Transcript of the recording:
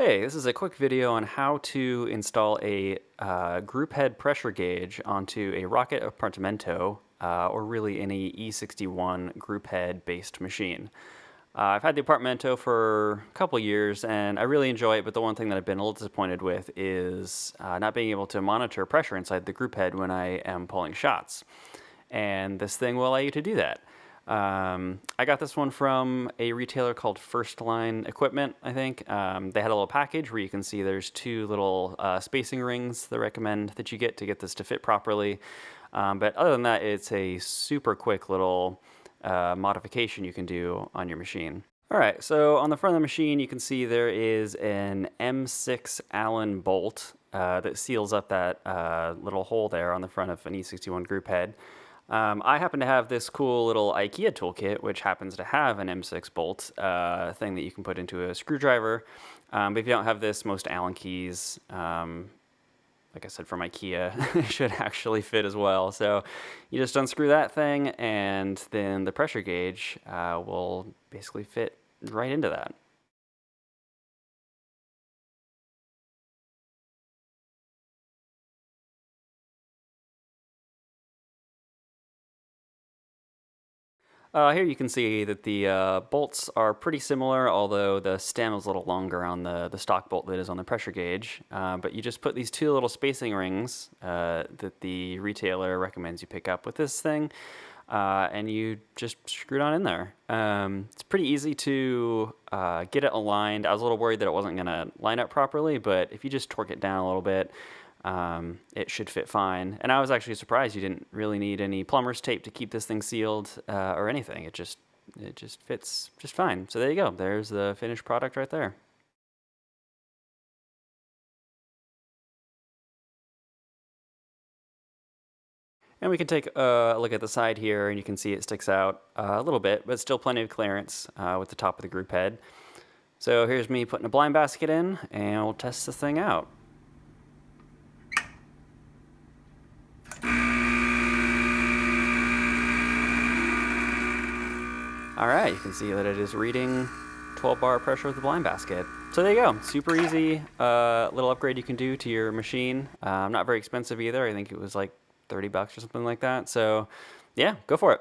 Hey, this is a quick video on how to install a uh, group head pressure gauge onto a Rocket Appartamento, uh, or really any E61 group head based machine. Uh, I've had the Appartamento for a couple years and I really enjoy it, but the one thing that I've been a little disappointed with is uh, not being able to monitor pressure inside the group head when I am pulling shots. And this thing will allow you to do that. Um, I got this one from a retailer called First Line Equipment, I think. Um, they had a little package where you can see there's two little uh, spacing rings they recommend that you get to get this to fit properly. Um, but other than that, it's a super quick little uh, modification you can do on your machine. All right, so on the front of the machine, you can see there is an M6 Allen bolt uh, that seals up that uh, little hole there on the front of an E61 group head. Um, I happen to have this cool little IKEA toolkit, which happens to have an M6 bolt uh, thing that you can put into a screwdriver. Um, but if you don't have this, most Allen keys, um, like I said, from IKEA, should actually fit as well. So you just unscrew that thing, and then the pressure gauge uh, will basically fit right into that. Uh, here you can see that the uh, bolts are pretty similar, although the stem is a little longer on the, the stock bolt that is on the pressure gauge. Uh, but you just put these two little spacing rings uh, that the retailer recommends you pick up with this thing, uh, and you just screw it on in there. Um, it's pretty easy to uh, get it aligned. I was a little worried that it wasn't going to line up properly, but if you just torque it down a little bit, um, it should fit fine. And I was actually surprised you didn't really need any plumber's tape to keep this thing sealed uh, or anything. It just it just fits just fine. So there you go. There's the finished product right there. And we can take a look at the side here and you can see it sticks out a little bit, but still plenty of clearance uh, with the top of the group head. So here's me putting a blind basket in and we'll test this thing out. All right, you can see that it is reading 12 bar pressure with the blind basket. So there you go, super easy uh, little upgrade you can do to your machine. Um, not very expensive either. I think it was like 30 bucks or something like that. So yeah, go for it.